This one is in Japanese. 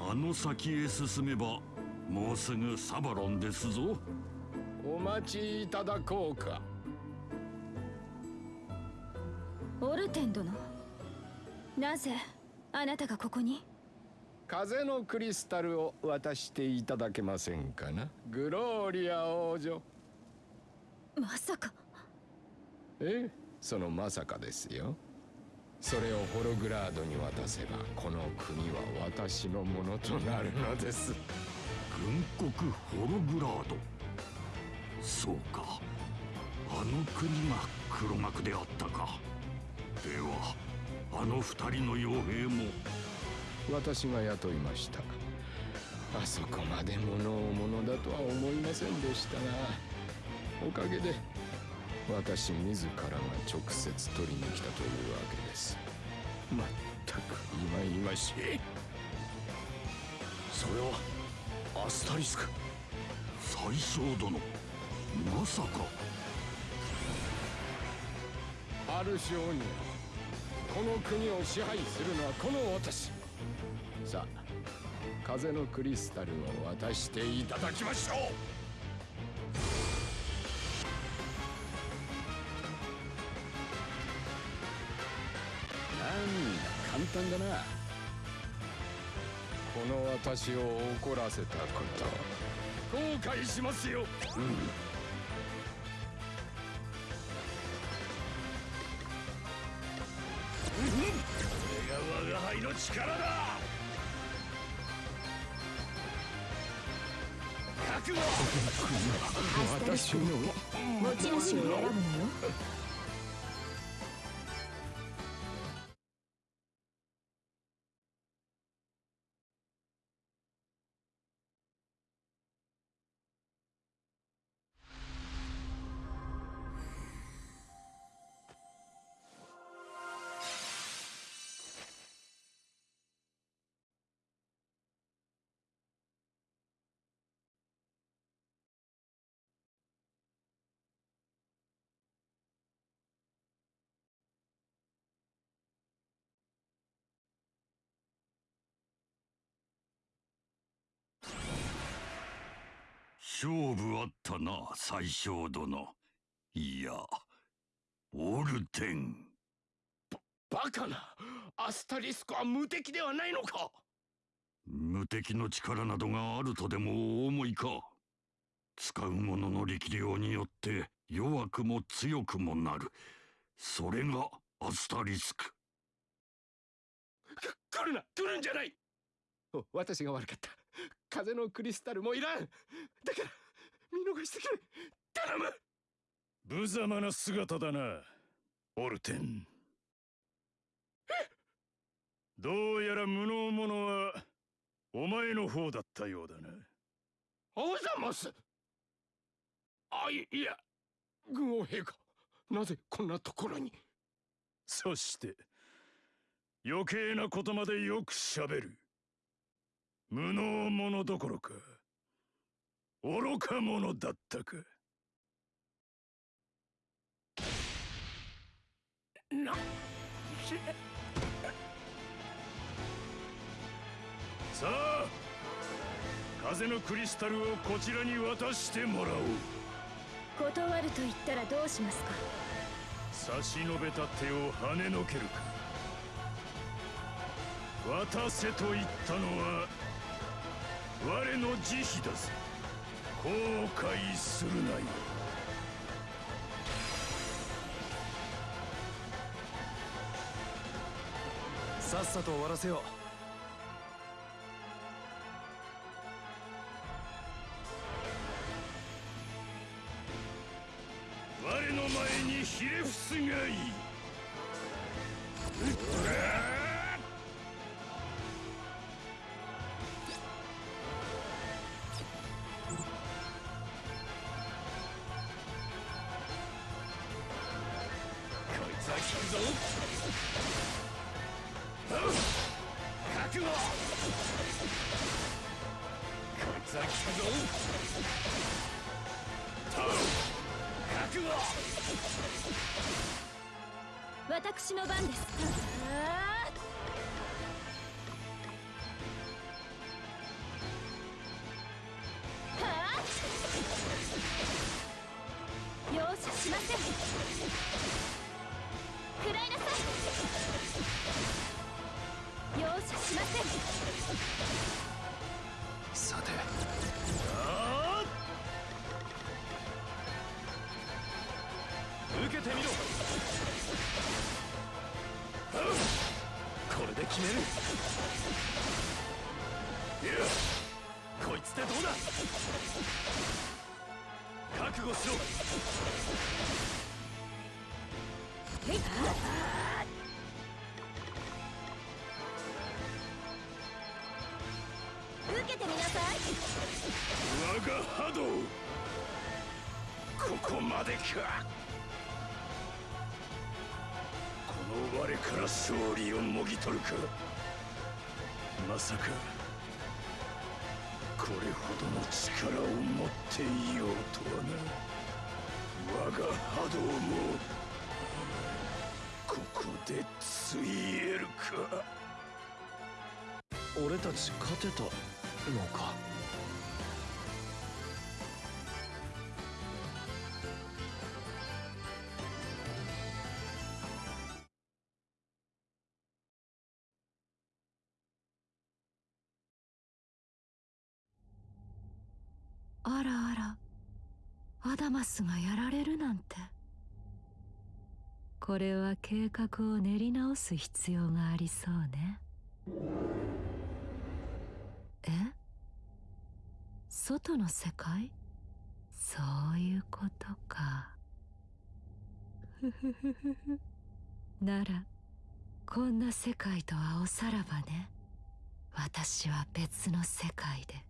あの先へ進めばもうすぐサバロンですぞ。お待ちいただこうか。オルテン殿。なぜあなたがここに？風のクリスタルを渡していただけませんかな？グローリア王女。まさか。ええそのまさかですよ。それをホログラードに渡せばこの国は私のものとなるのです。軍国ホログラード。そうか。あの国が黒幕であったか。ではあの二人の傭兵も私が雇いました。あそこまで物を物だとは思いませんでしたがおかげで私自らが直接取りに来たというわけです。まったく今々しい。それはアスタリスク。最小殿。まさか。アルシオニアこの国を支配するのはこの私風のクリスタルを渡していただきましょう。なんだ簡単だな。この私を怒らせたこと。後悔しますよ、うん。我が輩の力だ私の持ち主を選ぶのよ。勝負あったな最小殿。いやオルテン。バカなアスタリスクは無敵ではないのか。無敵の力などがあるとでもお思いか。使う者の力量によって弱くも強くもなる。それがアスタリスク。来るな来るんじゃない。私が悪かった風のクリスタルもいらん。だから見逃してくれ頼む。無様な姿だなオルテン。どうやら無能者はお前の方だったようだな。オザマスあいいや軍王陛下なぜこんなところに？そして余計なことまでよくしゃべる無能者どころか愚か者だったか。なさあ風のクリスタルをこちらに渡してもらおう。断ると言ったらどうしますか？差し伸べた手を跳ねのけるか。渡せと言ったのは我の慈悲だぜ。後悔するなよ。さっさと終わらせよう。我の前にひれ伏すがいいつは効くぞ覚悟ザキくぞ覚悟私の番です。容赦しません。容赦しません。さて。受けてみろ。これで決める。こいつでどうだ。覚悟しろ。受けてみなさい我が波動ここまでかこの我から勝利をもぎ取る。かまさかこれほどの力を持っていようとはな我が波動もでついえるか。俺たち勝てたのか。あらあらアダマスがやられるなんて。これは計画を練り直す必要がありそうね。え？外の世界？そういうことか。ふふふふならこんな世界とはおさらばね。私は別の世界で。